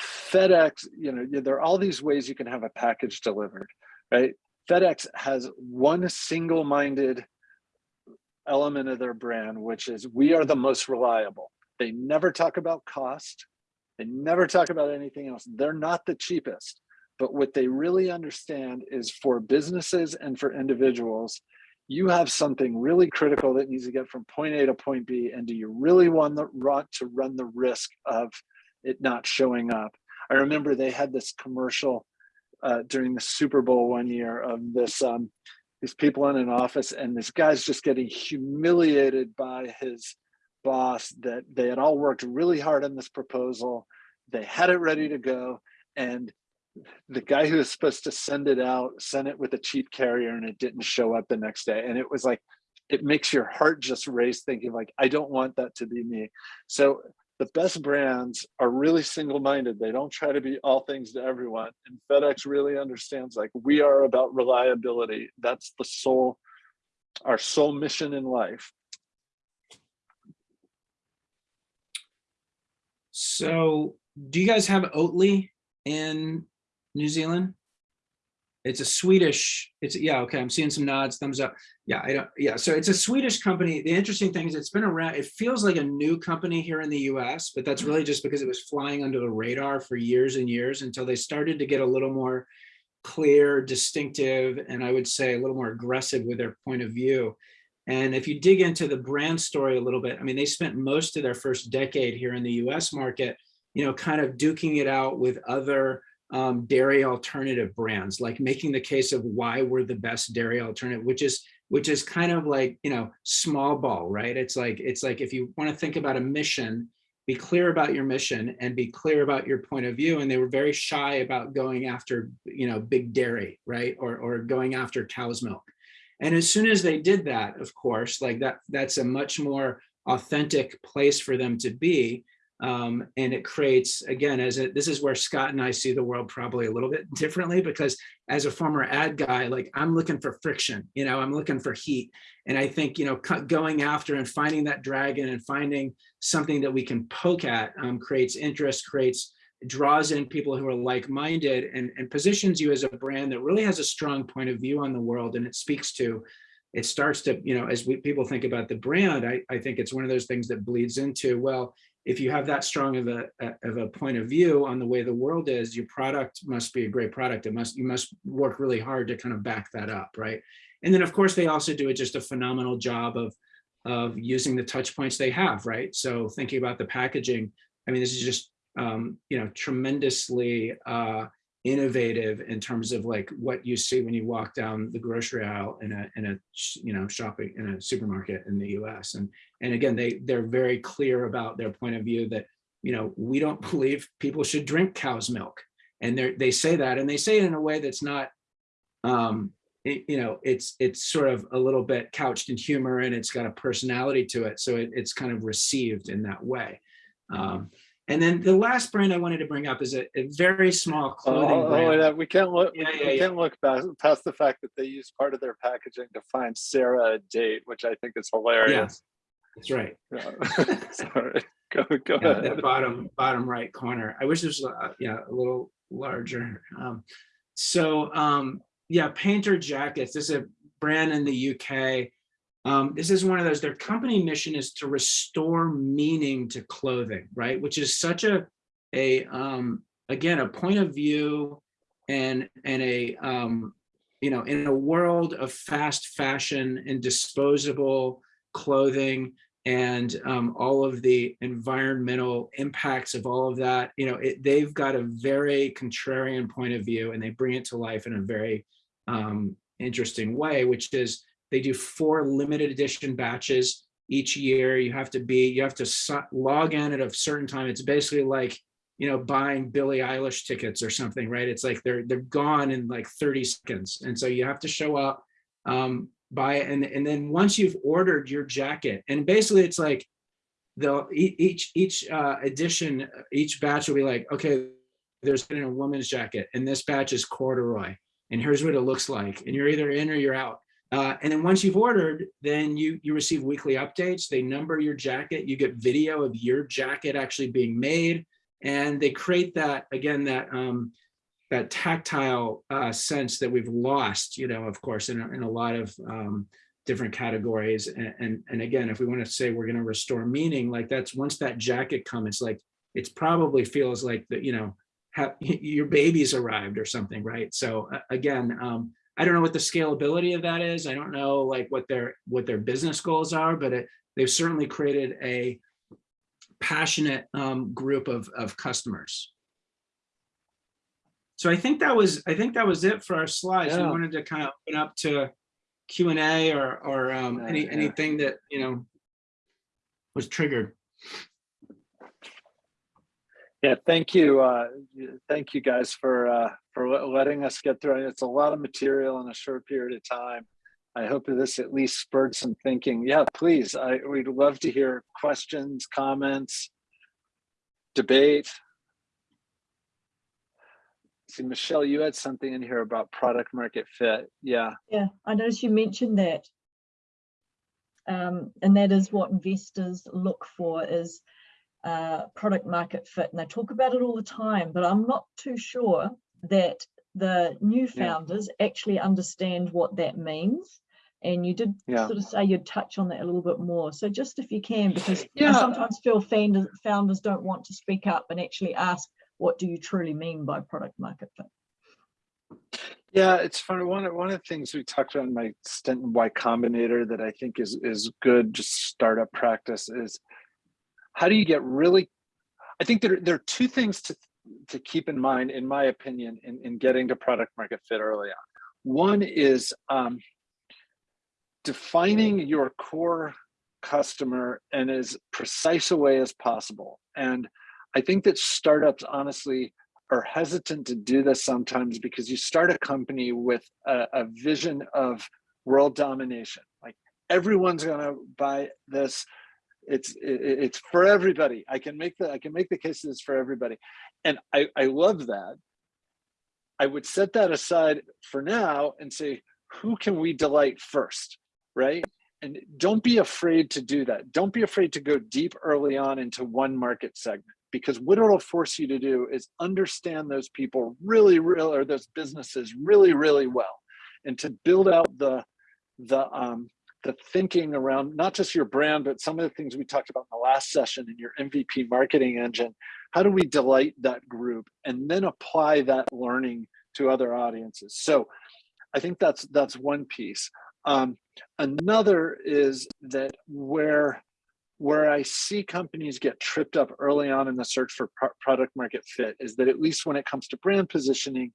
FedEx, you know, there are all these ways you can have a package delivered, right? FedEx has one single-minded element of their brand, which is we are the most reliable. They never talk about cost. They never talk about anything else. They're not the cheapest, but what they really understand is for businesses and for individuals, you have something really critical that needs to get from point A to point B. And do you really want, the, want to run the risk of it not showing up? I remember they had this commercial uh, during the Super Bowl one year of this um, these people in an office and this guy's just getting humiliated by his boss that they had all worked really hard on this proposal. They had it ready to go. And the guy who was supposed to send it out sent it with a cheap carrier and it didn't show up the next day. And it was like, it makes your heart just race thinking like, I don't want that to be me. So the best brands are really single-minded. They don't try to be all things to everyone. And FedEx really understands like we are about reliability. That's the sole, our sole mission in life. So do you guys have Oatly in New Zealand? It's a Swedish, it's, yeah, okay, I'm seeing some nods, thumbs up. Yeah, I don't, yeah, so it's a Swedish company. The interesting thing is it's been around, it feels like a new company here in the US, but that's really just because it was flying under the radar for years and years until they started to get a little more clear, distinctive, and I would say a little more aggressive with their point of view. And if you dig into the brand story a little bit, I mean, they spent most of their first decade here in the US market, you know, kind of duking it out with other um, dairy alternative brands, like making the case of why we're the best dairy alternative, which is which is kind of like, you know, small ball, right? It's like it's like if you want to think about a mission, be clear about your mission and be clear about your point of view. And they were very shy about going after, you know, big dairy, right? Or, or going after cow's milk. And as soon as they did that, of course, like that, that's a much more authentic place for them to be. Um, and it creates, again, as a, this is where Scott and I see the world probably a little bit differently because as a former ad guy, like I'm looking for friction, you know, I'm looking for heat. And I think, you know, going after and finding that dragon and finding something that we can poke at um, creates interest, creates, draws in people who are like-minded and, and positions you as a brand that really has a strong point of view on the world. And it speaks to, it starts to, you know, as we, people think about the brand, I, I think it's one of those things that bleeds into, well, if you have that strong of a, of a point of view on the way the world is, your product must be a great product. It must, you must work really hard to kind of back that up, right? And then of course they also do it just a phenomenal job of, of using the touch points they have, right? So thinking about the packaging, I mean, this is just, um, you know, tremendously uh, innovative in terms of like what you see when you walk down the grocery aisle in a in a you know shopping in a supermarket in the US and and again they they're very clear about their point of view that you know we don't believe people should drink cow's milk. And they they say that and they say it in a way that's not um it- you know it's it's sort of a little bit couched in humor and it's got a personality to it. So it, it's kind of received in that way. Um and then the last brand I wanted to bring up is a, a very small Oh, clothing oh, oh, brand. yeah, we can't look, we Yeah, we yeah, yeah. can't look past, past the fact that they use part of their packaging to find Sarah a date, which I think is hilarious. That's right. Sorry, go, go ahead. that bottom, bottom right corner. I wish this was, uh, yeah, a little larger. Um, so, um, yeah, Painter Jackets, this is a brand in the UK. Um, this is one of those, their company mission is to restore meaning to clothing, right? Which is such a, a, um, again, a point of view and, and a, um, you know, in a world of fast fashion and disposable clothing, and um, all of the environmental impacts of all of that, you know, it, they've got a very contrarian point of view and they bring it to life in a very um, interesting way, which is they do four limited edition batches each year. You have to be, you have to log in at a certain time. It's basically like, you know, buying Billie Eilish tickets or something, right? It's like they're they're gone in like 30 seconds. And so you have to show up, um, buy it, and, and then once you've ordered your jacket, and basically it's like they'll each each uh, edition, each batch will be like, okay, there's been a woman's jacket, and this batch is corduroy, and here's what it looks like, and you're either in or you're out. Uh, and then once you've ordered, then you you receive weekly updates. They number your jacket. You get video of your jacket actually being made, and they create that again that um, that tactile uh, sense that we've lost. You know, of course, in a, in a lot of um, different categories. And, and and again, if we want to say we're going to restore meaning, like that's once that jacket comes, like it's probably feels like that. You know, have, your baby's arrived or something, right? So uh, again. Um, I don't know what the scalability of that is. I don't know like what their what their business goals are, but it, they've certainly created a passionate um, group of of customers. So I think that was I think that was it for our slides. We Yeah. wanted to kind of open up to Q and A or or um, any yeah. anything that you know was triggered. Yeah, thank you. Uh, thank you guys for uh, for letting us get through. It's a lot of material in a short period of time. I hope this at least spurred some thinking. Yeah, please. I we'd love to hear questions, comments, debate. See, Michelle, you had something in here about product market fit. Yeah, Yeah, I noticed you mentioned that. Um, and that is what investors look for is uh, product market fit. And they talk about it all the time, but I'm not too sure that the new Yeah. founders actually understand what that means. And you did Yeah. sort of say you'd touch on that a little bit more. So just if you can, because I sometimes feel founders, founders don't want to speak up and actually ask, what do you truly mean by product market fit? Yeah, it's funny. One of one of the things we talked about in my stint in Y Combinator that I think is is good just startup practice is how do you get really I think there, there are two things to to keep in mind, in my opinion, in, in getting to product market fit early on. One is um, defining your core customer in as precise a way as possible. And I think that startups honestly are hesitant to do this sometimes because you start a company with a, a vision of world domination. Like everyone's gonna buy this. It's it's for everybody. I can make the I can make the case that it's for everybody, and I I love that. I would set that aside for now and say, who can we delight first, right? And don't be afraid to do that. Don't be afraid to go deep early on into one market segment because what it'll force you to do is understand those people really, really, or those businesses really, really well, and to build out the the um, the thinking around not just your brand, but some of the things we talked about in the last session in your MVP marketing engine. How do we delight that group and then apply that learning to other audiences? So, I think that's that's one piece. Um, another is that where where I see companies get tripped up early on in the search for pro- product market fit is that at least when it comes to brand positioning,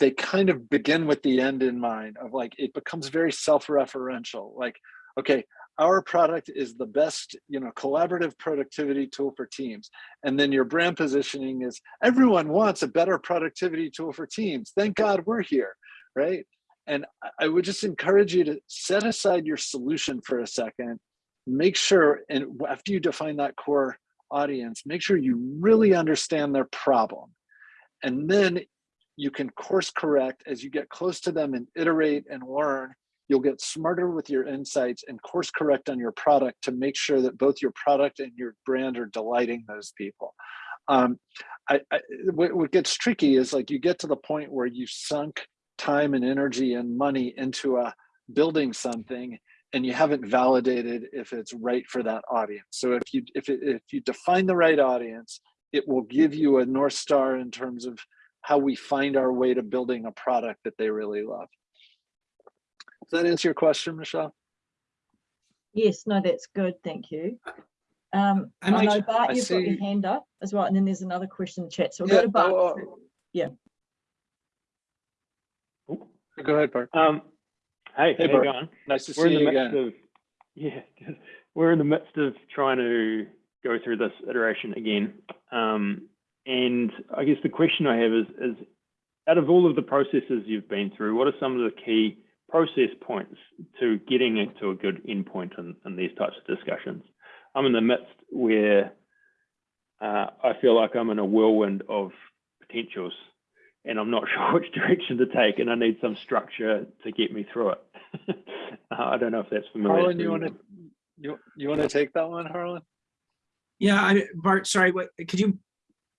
they kind of begin with the end in mind of like it becomes very self-referential. Like, okay, our product is the best, you know, collaborative productivity tool for teams. And then your brand positioning is everyone wants a better productivity tool for teams. Thank God we're here, right? And I- would just encourage you to set aside your solution for a second make sure and after you define that core audience make sure you really understand their problem and then you can course correct as you get close to them and iterate and learn you'll get smarter with your insights and course correct on your product to make sure that both your product and your brand are delighting those people um, I, I, what, what gets tricky is like you get to the point where you sunk time and energy and money into a building something and you haven't validated if it's right for that audience. So if you if it, if you define the right audience, it will give you a north star in terms of how we find our way to building a product that they really love. Does that answer your question, Michelle? Yes, no, that's good, thank you. Um, I I might know ju- Bart, I you've got your hand up as well, and then there's another question in the chat, so we'll Yeah, go to Bart. oh, first. oh. Go ahead, Bart. Um, hey, Hey, how you going? Nice to We're see in the you midst again. of, yeah, we're in the midst of trying to go through this iteration again. Um, and I guess the question I have is, is out of all of the processes you've been through, what are some of the key process points to getting into a good endpoint in, in these types of discussions? I'm in the midst where uh, I feel like I'm in a whirlwind of potentials and I'm not sure which direction to take, and I need some structure to get me through it. uh, I don't know if that's familiar. Harlan, to you want to you, you want to take that one, Harlan? Yeah, I, Bart, sorry, what, could you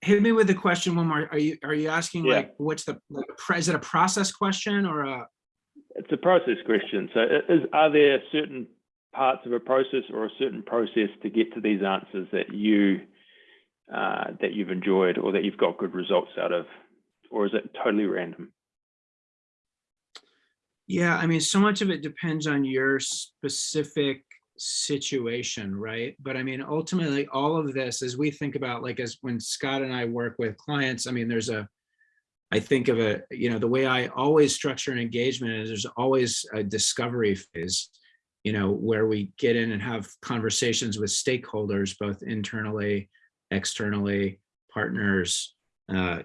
hit me with the question one more? Are you, are you asking Yeah. like, what's the, like, is it a process question or a? It's a process question. So, is are there certain parts of a process or a certain process to get to these answers that you uh, that you've enjoyed or that you've got good results out of, or is it totally random? Yeah, I mean, so much of it depends on your specific situation, right? But I mean, ultimately, all of this, as we think about, like, as when Scott and I work with clients, I mean, there's a, I think of a, you know, the way I always structure an engagement is there's always a discovery phase, you know, where we get in and have conversations with stakeholders, both internally, externally, partners, uh,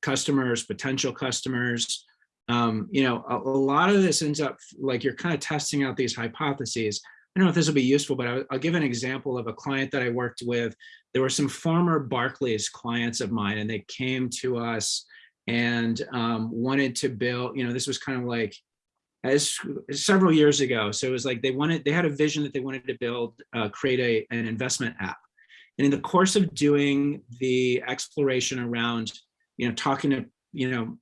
customers, potential customers, um, you know, a, a lot of this ends up like you're kind of testing out these hypotheses. I don't know if this will be useful, but I'll, I'll give an example of a client that I worked with. There were some former Barclays clients of mine, and they came to us and um, wanted to build. You know, this was kind of like as several years ago. So it was like they wanted, they had a vision that they wanted to build, uh, create a an investment app. And in the course of doing the exploration around, you know, talking to, you know,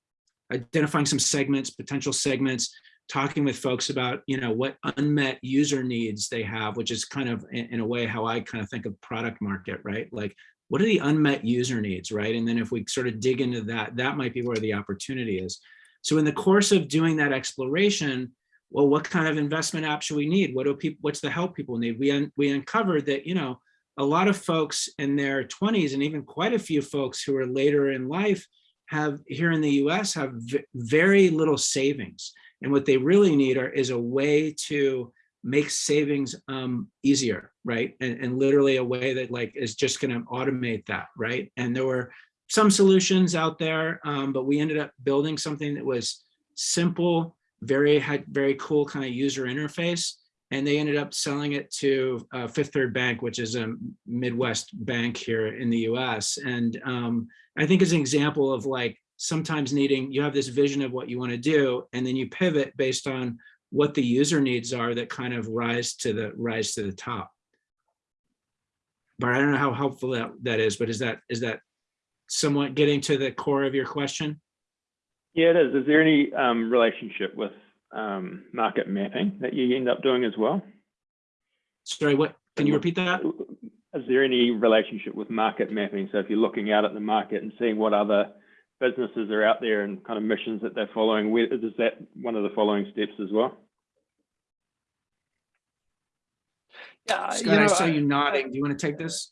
identifying some segments, potential segments, talking with folks about, you know, what unmet user needs they have, which is kind of in, a way how I kind of think of product market, right? Like, what are the unmet user needs, right? And then if we sort of dig into that, that might be where the opportunity is. So in the course of doing that exploration, well, what kind of investment app should we need? What do people, what's the help people need? We, un, we uncovered that, you know, a lot of folks in their 20s and even quite a few folks who are later in life have here in the US have very little savings. And what they really need are, is a way to make savings um, easier, right? And, and literally a way that like is just gonna automate that, right? And there were some solutions out there, um, but we ended up building something that was simple, very, had very cool kind of user interface. And they ended up selling it to uh, Fifth Third Bank, which is a Midwest bank here in the US. And um, I think is an example of like sometimes needing, you have this vision of what you want to do, and then you pivot based on what the user needs are that kind of rise to the rise to the top. But I don't know how helpful that, that is, but is that is that somewhat getting to the core of your question? Yeah, it is. Is there any um, relationship with um, market mapping that you end up doing as well? Sorry, what, can you repeat that? Is there any relationship with market mapping? So if you're looking out at the market and seeing what other businesses are out there and kind of missions that they're following, where, is that one of the following steps as well? Yeah, you Scott, I know, saw I- you nodding. Do you want to take this?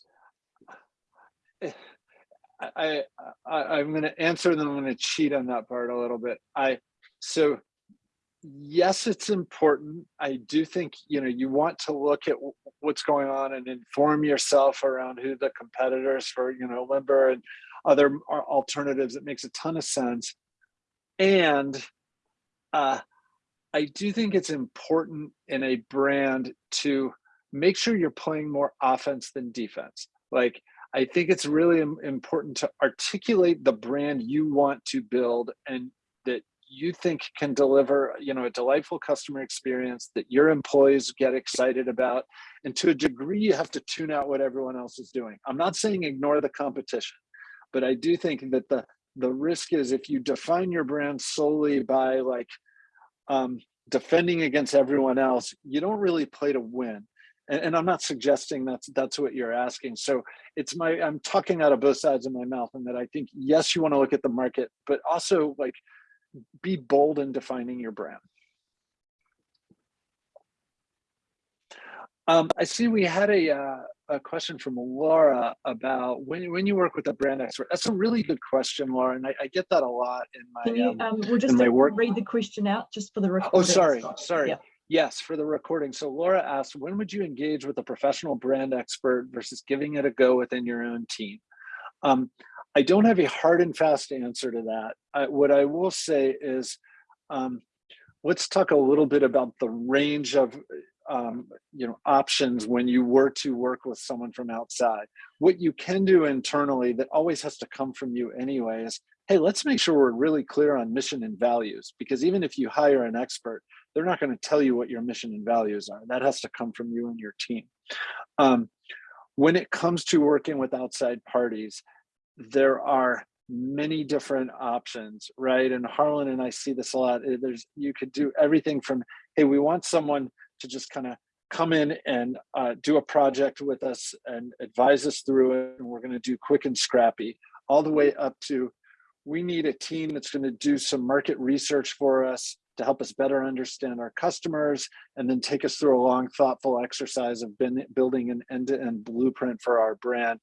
I, I, I'm going to answer, then I'm going to cheat on that part a little bit. I, so yes, it's important. I do think, you know, you want to look at what's going on and inform yourself around who the competitors for, you know, Limber and other alternatives. It makes a ton of sense. And uh, I do think it's important in a brand to make sure you're playing more offense than defense. Like, I think it's really important to articulate the brand you want to build and that you think can deliver, you know, a delightful customer experience that your employees get excited about. And to a degree, you have to tune out what everyone else is doing. I'm not saying ignore the competition, but I do think that the the risk is if you define your brand solely by like um, defending against everyone else, you don't really play to win. And, and I'm not suggesting that's that's what you're asking. So it's my I'm talking out of both sides of my mouth, and that I think yes, you want to look at the market, but also like be bold in defining your brand. Um, I see we had a uh, a question from Laura about when when you work with a brand expert. That's a really good question, Laura, and I, I get that a lot in my. Can you, um, um, we'll just my uh, work- read the question out just for the record. Oh, sorry, sorry. Yeah. Yes, for the recording. So Laura asked, when would you engage with a professional brand expert versus giving it a go within your own team? Um, I don't have a hard and fast answer to that. I, what I will say is, um, let's talk a little bit about the range of um, you know options when you were to work with someone from outside. What you can do internally that always has to come from you anyway is, hey, let's make sure we're really clear on mission and values. Because even if you hire an expert, they're not going to tell you what your mission and values are. That has to come from you and your team. Um, when it comes to working with outside parties, there are many different options, right? And Harlan and I see this a lot. There's you could do everything from, hey, we want someone to just kind of come in and uh, do a project with us and advise us through it, and we're going to do quick and scrappy, all the way up to, we need a team that's going to do some market research for us to help us better understand our customers and then take us through a long thoughtful exercise of building an end-to-end blueprint for our brand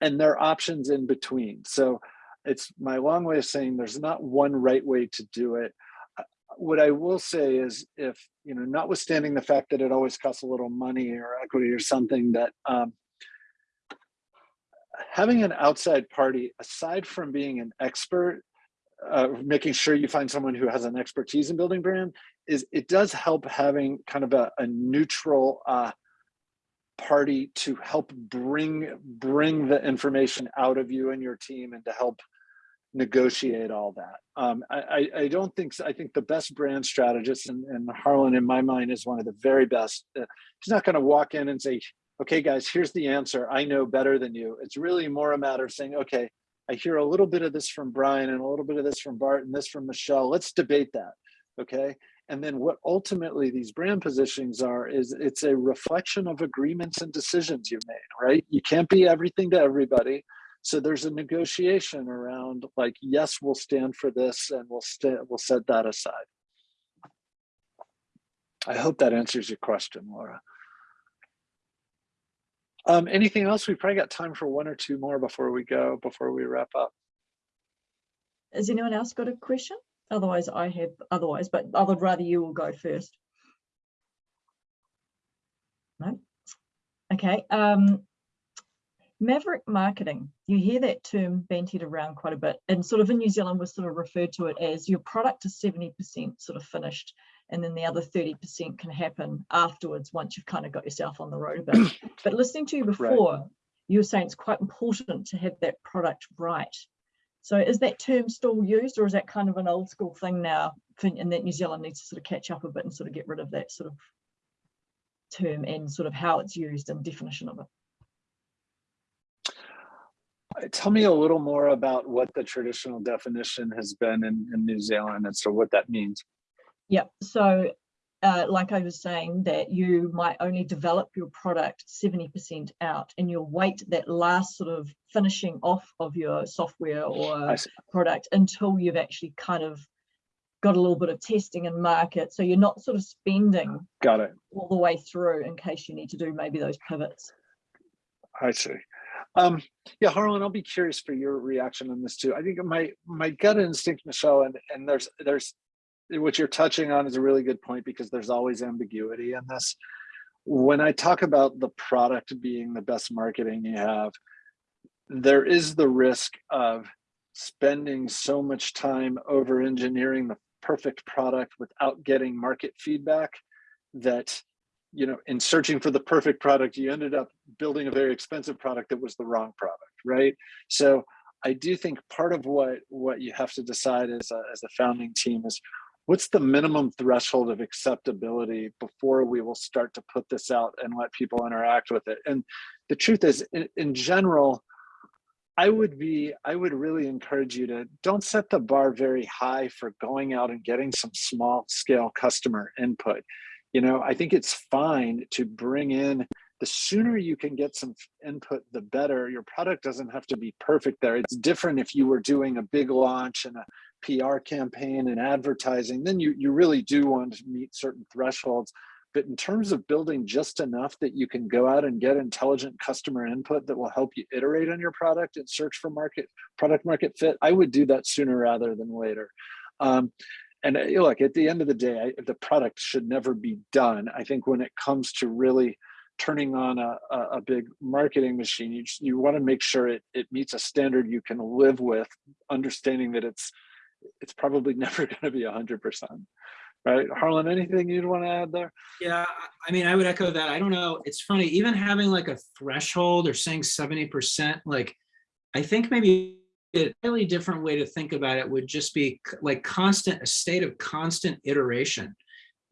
and there are options in between. So it's my long way of saying there's not one right way to do it what i will say is if you know notwithstanding the fact that it always costs a little money or equity or something that um, having an outside party aside from being an expert uh, making sure you find someone who has an expertise in building brand is it does help having kind of a, a neutral uh, party to help bring bring the information out of you and your team and to help negotiate all that. Um, I, I, don't think so. I think the best brand strategist and, and Harlan in my mind is one of the very best. Uh, he's not going to walk in and say, okay, guys, here's the answer. I know better than you. It's really more a matter of saying, okay, I hear a little bit of this from Brian and a little bit of this from Bart and this from Michelle. Let's debate that. Okay. And then what ultimately these brand positionings are is it's a reflection of agreements and decisions you made, right? You can't be everything to everybody. So there's a negotiation around like, yes, we'll stand for this and we'll we'll set that aside. I hope that answers your question, Laura. Um, anything else? We probably got time for one or two more before we go, before we wrap up. Has anyone else got a question? Otherwise I have, otherwise, but I would rather you will go first. No? Okay, um, maverick marketing, you hear that term bantied around quite a bit and sort of in New Zealand was sort of referred to it as your product is 70% sort of finished and then the other 30% can happen afterwards once you've kind of got yourself on the road a bit. but listening to you before, you were saying it's quite important to have that product right. So is that term still used or is that kind of an old school thing now and that New Zealand needs to sort of catch up a bit and sort of get rid of that sort of term and sort of how it's used and definition of it? Tell me a little more about what the traditional definition has been in, in New Zealand and so what that means. Yep. So, uh, like I was saying, that you might only develop your product 70% out and you'll wait that last sort of finishing off of your software or product until you've actually kind of got a little bit of testing and market. So you're not sort of spending Got it. all the way through in case you need to do maybe those pivots. I see. Um, yeah, Harlan, I'll be curious for your reaction on this too. I think my my gut instinct, Michelle, and and there's there's what you're touching on is a really good point because there's always ambiguity in this. When I talk about the product being the best marketing you have, there is the risk of spending so much time over engineering the perfect product without getting market feedback that you know in searching for the perfect product you ended up building a very expensive product that was the wrong product right so i do think part of what what you have to decide as a, as a founding team is what's the minimum threshold of acceptability before we will start to put this out and let people interact with it and the truth is in, in general I would be, I would really encourage you to don't set the bar very high for going out and getting some small scale customer input. You know, I think it's fine to bring in the sooner you can get some input, the better. Your product doesn't have to be perfect there. It's different if you were doing a big launch and a PR campaign and advertising, then you, you really do want to meet certain thresholds. But in terms of building just enough that you can go out and get intelligent customer input that will help you iterate on your product and search for market product market fit, I would do that sooner rather than later. Um, and uh, look, at the end of the day, I, the product should never be done. I think when it comes to really turning on a, a, big marketing machine, you, just, you want to make sure it, it meets a standard you can live with, understanding that it's it's probably never going to be 100%. Right, Harlan, anything you'd want to add there? Yeah, I- mean, I would echo that. I don't know. It's funny, even having like a threshold or saying seventy percent, like, I think maybe a really different way to think about it would just be like constant, a state of constant iteration.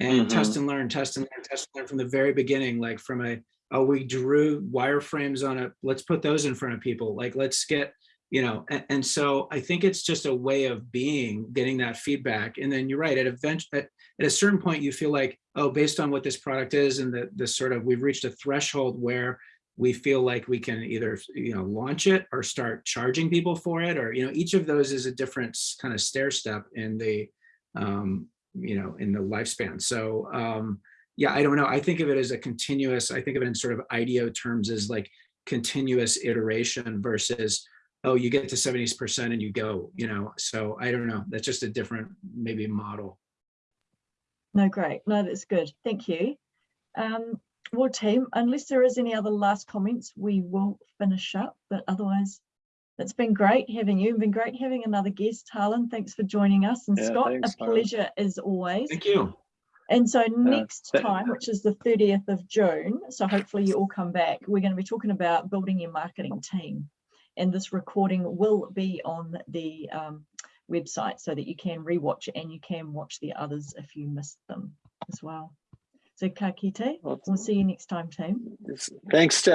And Mhm. test and learn, test and learn, test and learn from the very beginning, like from a, oh, we drew wireframes on it. Let's put those in front of people. Like, let's get, you know, and, and so I think it's just a way of being, getting that feedback. And then you're right, at event, at, at a certain point, you feel like, oh, based on what this product is and the, the sort of, we've reached a threshold where we feel like we can either, you know, launch it or start charging people for it, or, you know, each of those is a different kind of stair step in the, um, you know, in the lifespan. So, um, yeah, I don't know. I think of it as a continuous, I think of it in sort of IDEO terms as like continuous iteration versus, oh, you get to 70% and you go, you know, so I don't know. That's just a different maybe model. No, great. No, that's good. Thank you. Um, well, team, unless there is any other last comments, we will finish up. But otherwise, it's been great having you. It's been great having another guest, Harlan. Thanks for joining us. And Yeah, Scott, thanks, a Harlan. pleasure as always. Thank you. And so next th- time, which is the 30th of June, so hopefully you all come back, we're going to be talking about building your marketing team. And this recording will be on the um, website so that you can rewatch it and you can watch the others if you missed them as well. So ka kite, Well, see you next time, team. Thanks to